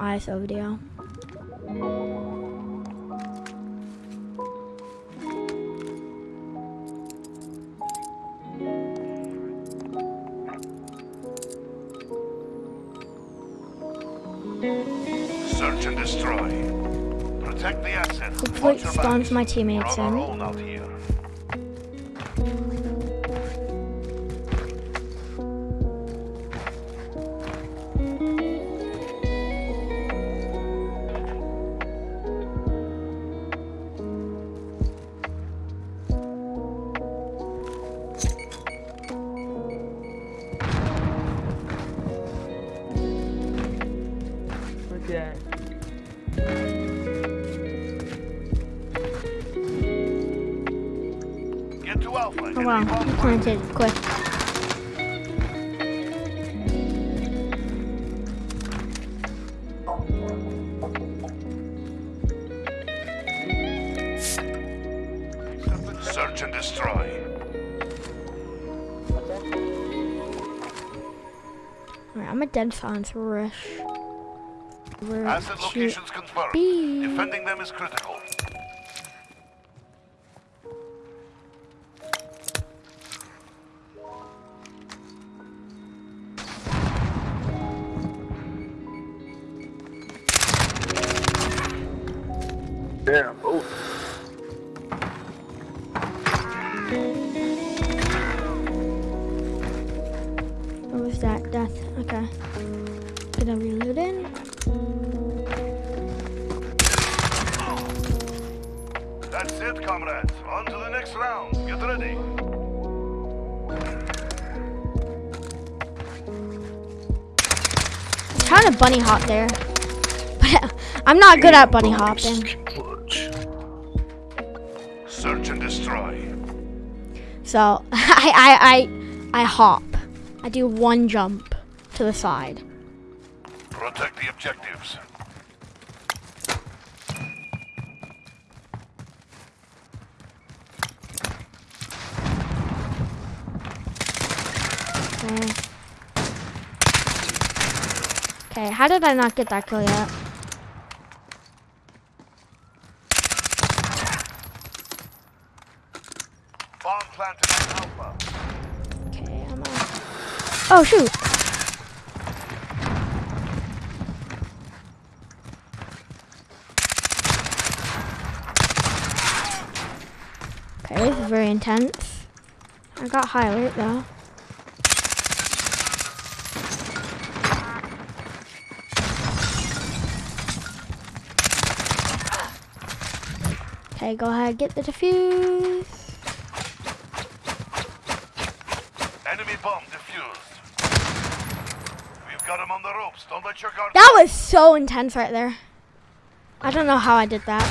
ISO video. Search and destroy. Protect the asset. Hopefully it spawns my teammates in. Oh wow, he planted quick. Search and destroy. Alright, I'm a dead silence rush. We're Asset locations confirmed. Defending them is critical. Damn. Oh, What was that? Death. Okay. Gonna reload in. That's it, comrades. On to the next round. Get ready. I'm trying to bunny hop there. But I'm not good at bunny hopping. Destroy. So I I I I hop. I do one jump to the side. Protect the objectives. Okay. Okay, how did I not get that kill yet? Bomb planted on Alpha. Okay, I'm. Oh shoot! Okay, this is very intense. I got high alert though. Okay, go ahead, get the defuse. Enemy bomb defused. We've got him on the ropes. Don't let your guard That was so intense right there. I don't know how I did that.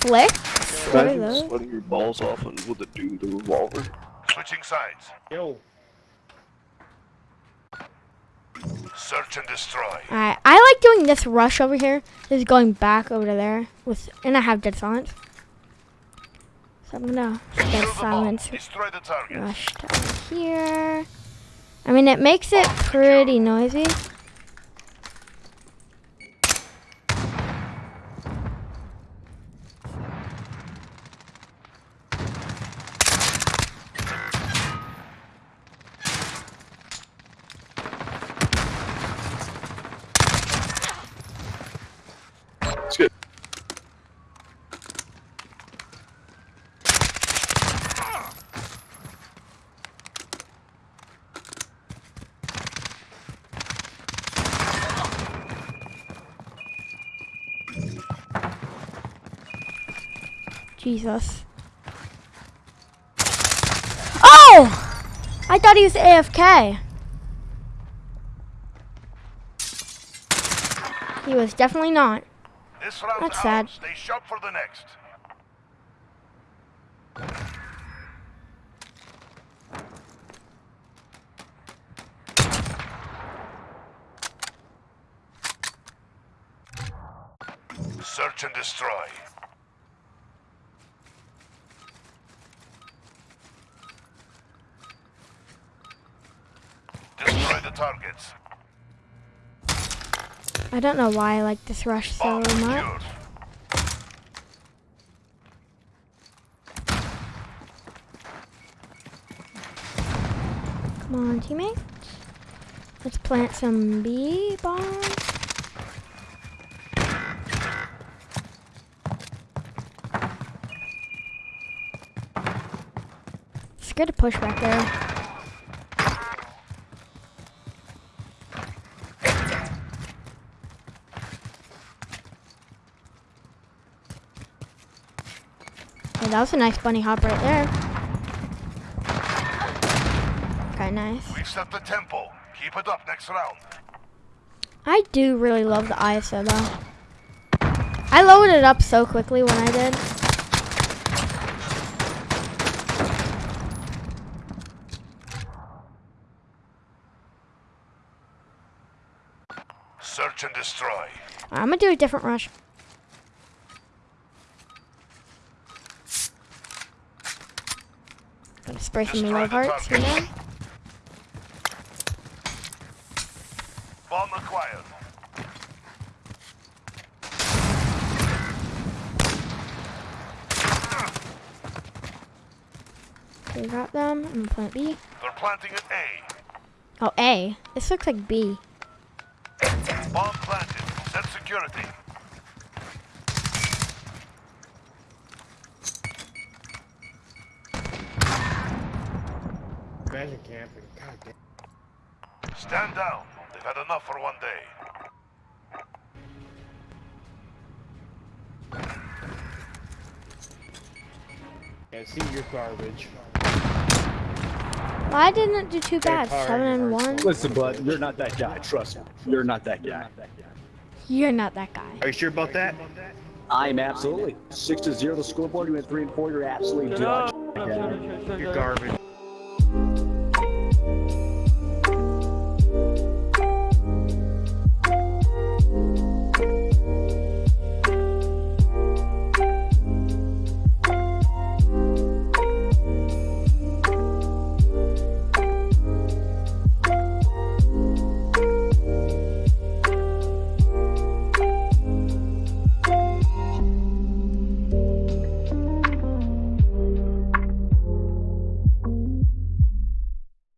Flick? What are Imagine those? sweating your balls off and with a dude with a revolver. Switching sides. Yo. Search and destroy. Alright, I like doing this rush over here. This is going back over there with, and I have dead silence. So I'm gonna Secure dead silence Destroy the target. rush to here. I mean, it makes it pretty noisy. Jesus. Oh! I thought he was AFK. He was definitely not. This round's That's sad. Stay sharp for the next. Search and destroy. Destroy targets. I don't know why I like this rush so much. Come on, teammates. Let's plant some bee bombs. It's good to push back there. That was a nice bunny hop right there. Okay, nice. We've set the tempo. Keep it up next round. I do really love the ISO though. I loaded it up so quickly when I did. Search and destroy. I'm gonna do a different rush. Spray some Destroy love hearts here. target. Bomb acquired. Okay, got them. I'm gonna plant B. They're planting at A. Oh, A. This looks like B. Bomb planted. Set security. Imagine camping. God damn. Stand down. They've had enough for one day. Yeah, see, you're garbage. Well, I didn't do too bad. hard, Seven and one. Listen, bud, you're not that guy. Trust me. You're not that guy. You're not that guy. Are you sure about that? I'm absolutely. Six to zero the scoreboard. You went three and four. You're absolutely done. You're garbage.